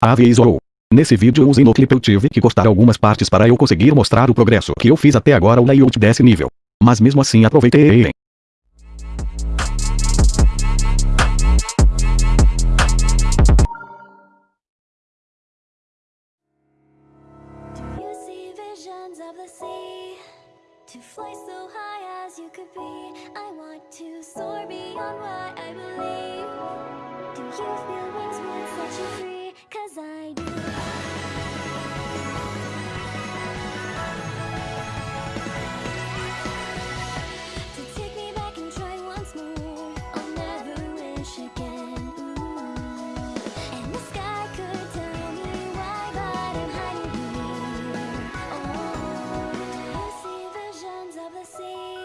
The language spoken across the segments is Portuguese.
Avisou. Nesse vídeo usei no clipe eu tive que cortar algumas partes para eu conseguir mostrar o progresso que eu fiz até agora o layout desse nível. Mas mesmo assim aproveitei. sea To fly so high as you could be I want to soar beyond what I believe Do you feel wings would set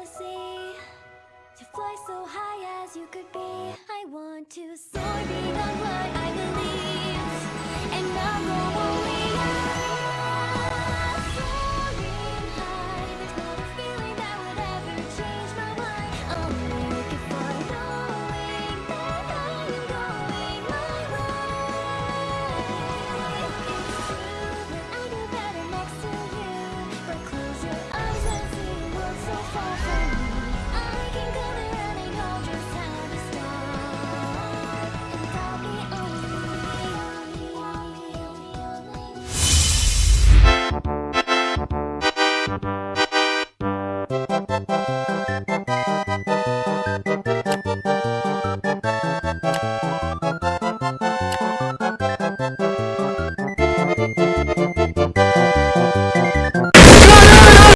the sea To fly so high as you could be. I want to soar beyond